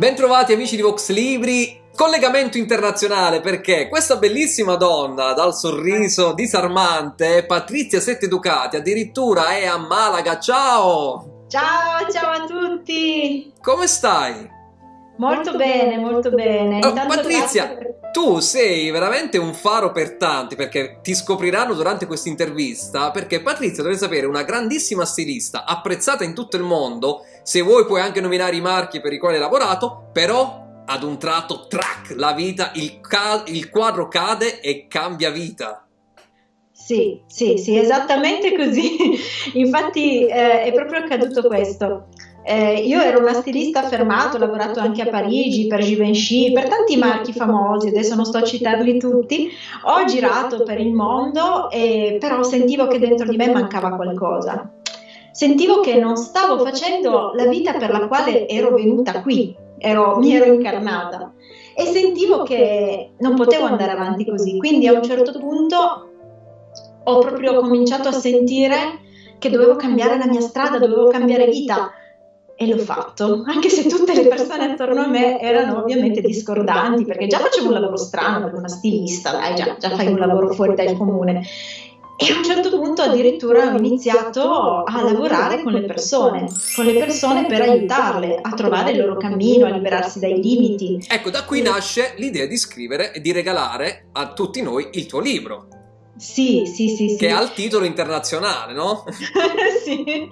Bentrovati amici di Vox Libri, collegamento internazionale perché questa bellissima donna dal sorriso disarmante, Patrizia Sette Ducati, addirittura è a Malaga, ciao! Ciao, ciao a tutti! Come stai? Molto bene, molto bene. Oh, Patrizia, per... tu sei veramente un faro per tanti perché ti scopriranno durante questa intervista perché Patrizia deve sapere una grandissima stilista, apprezzata in tutto il mondo, se vuoi puoi anche nominare i marchi per i quali hai lavorato, però ad un tratto, track, la vita, il, il quadro cade e cambia vita. Sì, sì, sì, esattamente così. Infatti eh, è proprio accaduto questo. Eh, io ero una stilista affermata, ho lavorato anche a Parigi per Givenchy, per tanti marchi famosi, adesso non sto a citarli tutti. Ho girato per il mondo, e, però sentivo che dentro di me mancava qualcosa. Sentivo che non stavo facendo la vita per la quale ero venuta qui, ero, mi ero incarnata. e sentivo che non potevo andare avanti così. Quindi a un certo punto ho proprio cominciato a sentire che dovevo cambiare la mia strada, dovevo cambiare vita e l'ho fatto, anche se tutte le persone attorno a me erano ovviamente discordanti, perché già facevo un lavoro strano per una stilista, dai, già, già fai un lavoro fuori dal comune. E a un certo punto addirittura ho iniziato a lavorare con le persone, con le persone per aiutarle a trovare il loro cammino, a liberarsi dai limiti. Ecco, da qui nasce l'idea di scrivere e di regalare a tutti noi il tuo libro. Sì, sì, sì, sì. Che ha il titolo internazionale, no? sì.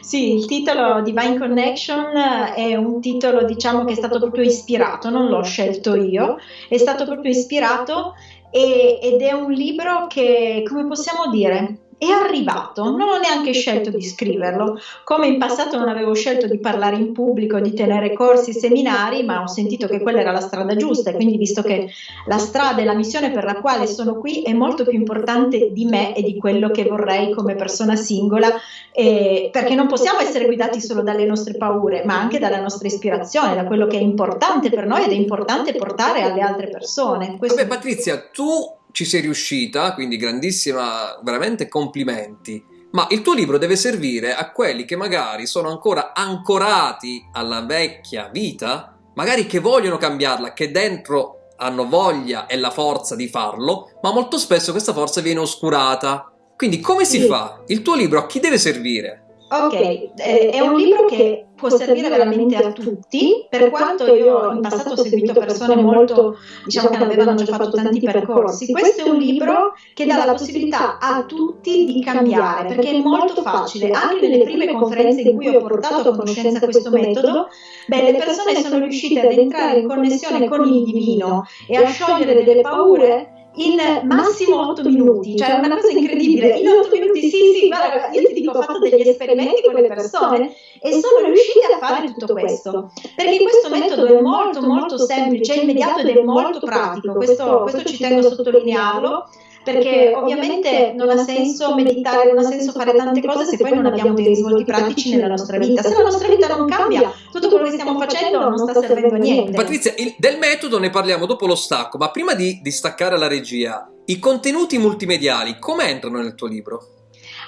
sì, il titolo Divine Connection è un titolo, diciamo, che è stato proprio ispirato, non l'ho scelto io, è stato proprio ispirato e, ed è un libro che, come possiamo dire, è arrivato, non ho neanche scelto di scriverlo, come in passato non avevo scelto di parlare in pubblico, di tenere corsi e seminari, ma ho sentito che quella era la strada giusta e quindi visto che la strada e la missione per la quale sono qui è molto più importante di me e di quello che vorrei come persona singola, eh, perché non possiamo essere guidati solo dalle nostre paure, ma anche dalla nostra ispirazione, da quello che è importante per noi ed è importante portare alle altre persone. Questo... Vabbè Patrizia, tu ci sei riuscita, quindi grandissima, veramente complimenti. Ma il tuo libro deve servire a quelli che magari sono ancora ancorati alla vecchia vita, magari che vogliono cambiarla, che dentro hanno voglia e la forza di farlo, ma molto spesso questa forza viene oscurata. Quindi come si sì. fa? Il tuo libro a chi deve servire? Ok, eh, è un libro che può servire veramente a tutti, per quanto io in passato ho seguito persone molto, diciamo che avevano già fatto tanti percorsi, questo è un libro che dà la possibilità a tutti di cambiare, perché è molto facile, anche nelle prime conferenze in cui ho portato a conoscenza questo metodo, beh, le persone sono riuscite ad entrare in connessione con il divino e a sciogliere delle paure in massimo 8 minuti, cioè una cosa incredibile, in 8 minuti sì sì, guarda, io ti dico ho fatto degli esperimenti con le persone e sono riusciti a fare tutto questo, perché questo metodo è molto molto semplice, immediato ed è molto pratico, questo, questo ci tengo a sottolinearlo, perché ovviamente non ha senso meditare, non ha senso fare tante cose se poi non abbiamo dei risvolti pratici nella nostra vita. Se la nostra vita non cambia, tutto quello che stiamo facendo non sta servendo a niente. Patrizia, il, del metodo ne parliamo dopo lo stacco, ma prima di, di staccare la regia, i contenuti multimediali come entrano nel tuo libro?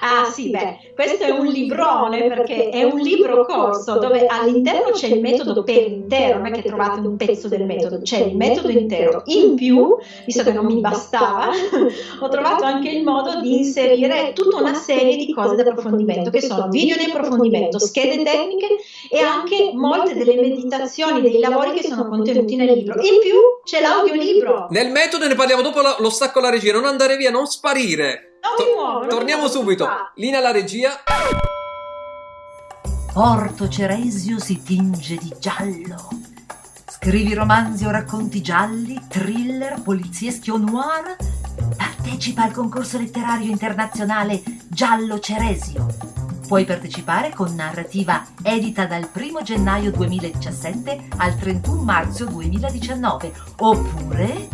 Ah sì, beh, questo è un librone perché è un libro corso dove all'interno c'è il metodo per intero, non è che trovate un pezzo del metodo, c'è il metodo intero. In più, visto che non mi bastava, ho trovato anche il modo di inserire tutta una serie di cose di approfondimento, che sono video di approfondimento, schede tecniche e anche molte delle meditazioni, dei lavori che sono contenuti nel libro. In più c'è l'audiolibro. Nel metodo ne parliamo dopo lo stacco alla regia, non andare via, non sparire. Non mi muovo. Torniamo subito. Lina la regia. Porto Ceresio si tinge di giallo. Scrivi romanzi o racconti gialli, thriller, polizieschi o noir? Partecipa al concorso letterario internazionale Giallo Ceresio. Puoi partecipare con narrativa edita dal 1 gennaio 2017 al 31 marzo 2019 oppure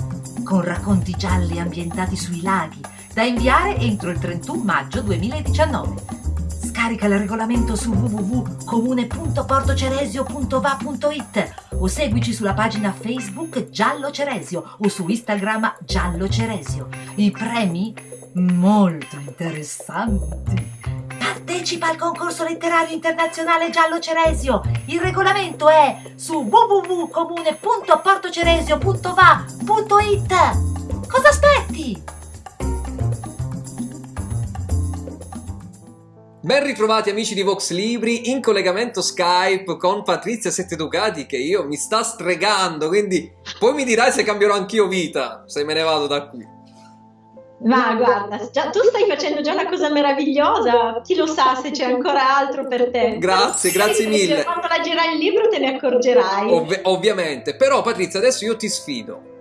con racconti gialli ambientati sui laghi da inviare entro il 31 maggio 2019. Scarica il regolamento su www.comune.portoceresio.va.it o seguici sulla pagina Facebook Giallo Ceresio o su Instagram Giallo Ceresio. I premi molto interessanti. Parte Partecipa al concorso letterario internazionale Giallo Ceresio. Il regolamento è su www.comune.portoceresio.va.it. Cosa aspetti? Ben ritrovati amici di Vox Libri in collegamento Skype con Patrizia Sette Ducati che io mi sta stregando, quindi poi mi dirai se cambierò anch'io vita, se me ne vado da qui. Ma guarda, già, tu stai facendo già una cosa meravigliosa, chi lo sa se c'è ancora altro per te. Grazie, grazie mille. Quando leggerai il libro te ne accorgerai. Ov- ovviamente, però Patrizia adesso io ti sfido.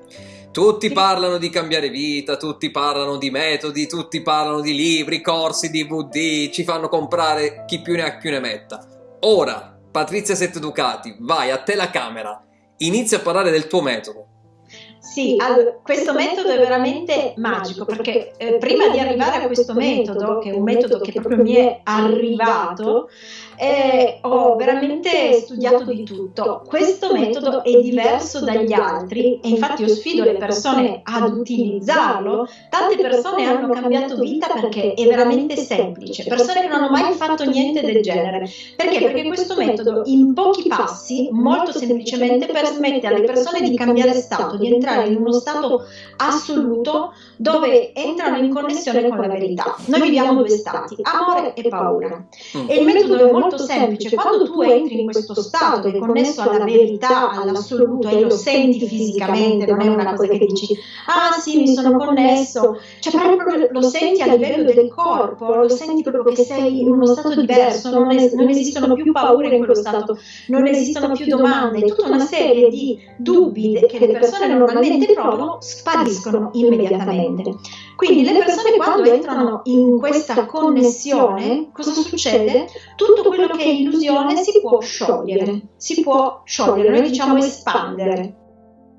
Tutti parlano di cambiare vita, tutti parlano di metodi, tutti parlano di libri, corsi, DVD, ci fanno comprare chi più ne ha più ne metta. Ora, Patrizia Sette Ducati, vai a te la camera, inizia a parlare del tuo metodo. Sì, allora, questo metodo è veramente magico perché eh, prima di arrivare a questo metodo, che è un metodo che proprio mi è arrivato, eh, ho veramente studiato di tutto. Questo metodo è diverso dagli altri e infatti io sfido le persone ad utilizzarlo. Tante persone hanno cambiato vita perché è veramente semplice, persone che non hanno mai fatto niente del genere. Perché? Perché questo metodo in pochi passi, molto semplicemente, permette alle persone di cambiare stato, di entrare in uno stato assoluto dove entrano in connessione con la verità. Noi viviamo due stati, amore e paura. E il metodo è molto semplice, quando tu entri in questo stato che è connesso alla verità, all'assoluto e lo senti fisicamente, non è una cosa che dici, ah sì mi sono connesso, cioè proprio lo senti a livello del corpo, lo senti proprio che sei in uno stato diverso, non, es- non esistono più paure in quello stato, non esistono più domande, tutta una serie di dubbi che le persone normalmente provano spariscono immediatamente. Quindi le persone quando entrano in questa connessione, cosa succede? Tutto quello che è illusione si può sciogliere, si può sciogliere, noi diciamo espandere.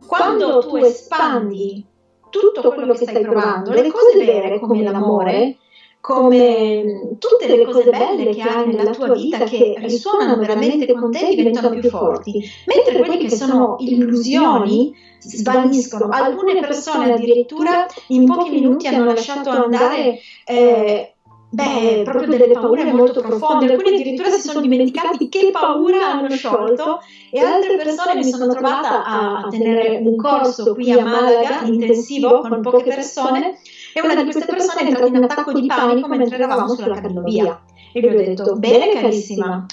Quando tu espandi tutto quello che stai provando, le cose vere come l'amore, come tutte le cose belle che hai nella tua vita che risuonano veramente con te diventano più forti, mentre quelle che sono illusioni svaniscono. Alcune persone addirittura in pochi minuti hanno lasciato andare eh, Beh, proprio delle paure molto profonde, alcuni addirittura si sono dimenticati che paura hanno sciolto e altre persone mi sono trovata a, tenere un corso qui a Malaga intensivo con poche persone e una di queste persone è entrata in attacco di panico mentre eravamo sulla cabinovia e gli ho detto, bene carissima,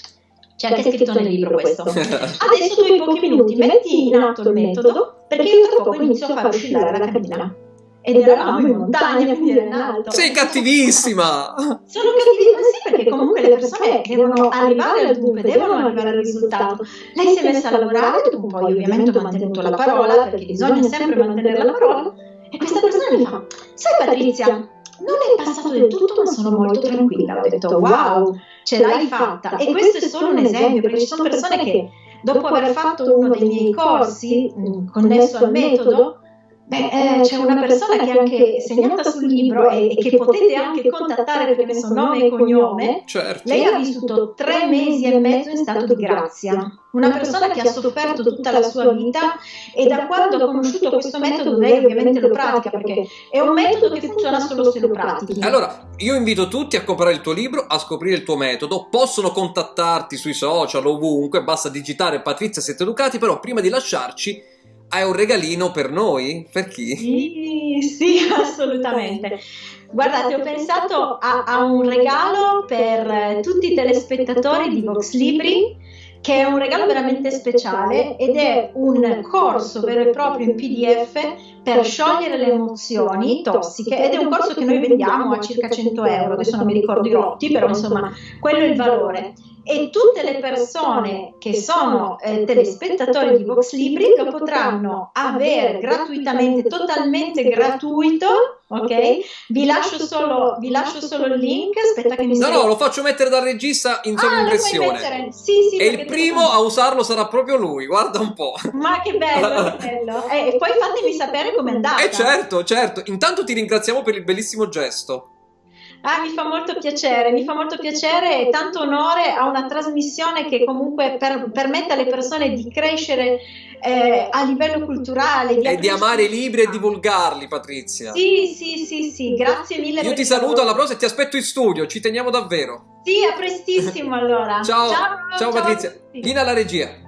c'è anche scritto nel libro questo. Adesso tu in pochi minuti metti in atto il metodo perché io tra poco inizio a far oscillare la cabina. Ed eravamo in montagna, quindi era in alto. Sei cattivissima! Sono cattivissima, sì, perché comunque le persone devono arrivare al dunque, devono arrivare al risultato. Lei si è messa a lavorare, dopo poi ovviamente ho mantenuto la parola, perché bisogna sempre mantenere la parola. E questa persona mi fa, sai Patrizia, non è passato del tutto, ma sono molto tranquilla. Ho detto, wow, ce l'hai fatta. E questo è solo un esempio, perché ci sono persone che dopo aver fatto uno dei miei corsi connesso al metodo, Beh, eh, c'è una persona che è anche segnata sul libro e, e che potete anche contattare perché ne so nome e cognome. Certo. Lei ha vissuto tre mesi e mezzo in stato di grazia. Una persona che ha sofferto tutta la sua vita e da quando ha conosciuto questo metodo lei ovviamente lo pratica perché è un metodo che funziona solo se lo pratichi. Allora, io invito tutti a comprare il tuo libro, a scoprire il tuo metodo, possono contattarti sui social ovunque, basta digitare Patrizia Sette Ducati, però prima di lasciarci hai un regalino per noi? Per chi? Sì, sì, assolutamente. Guardate, ho pensato a, a un regalo per tutti i telespettatori di Vox Libri che è un regalo veramente speciale ed è un corso vero e proprio in PDF per sciogliere le emozioni tossiche ed è un corso che noi vendiamo a circa 100 euro, adesso non mi ricordo i lotti, però insomma quello è il valore e tutte le persone che sono eh, telespettatori di Vox Libri lo potranno avere gratuitamente, totalmente gratuito. Ok? Vi lascio solo, vi lascio solo il link. Aspetta che mi No, no, lo faccio mettere dal regista in sovraimpressione. Ah, sì, sì, e il primo a usarlo sarà proprio lui, guarda un po'. Ma che bello, che bello. Eh, e poi fatemi sapere com'è andata. Eh certo, certo. Intanto ti ringraziamo per il bellissimo gesto. Ah, mi fa molto piacere, mi fa molto piacere e tanto onore a una trasmissione che comunque per, permette alle persone di crescere eh, a livello culturale. Di e di amare i libri e divulgarli, Patrizia. Sì, sì, sì, sì, grazie mille. Io ti saluto alla prossima e ti aspetto in studio, ci teniamo davvero. Sì, a prestissimo allora. ciao, ciao, ciao, ciao Patrizia. Lina alla regia.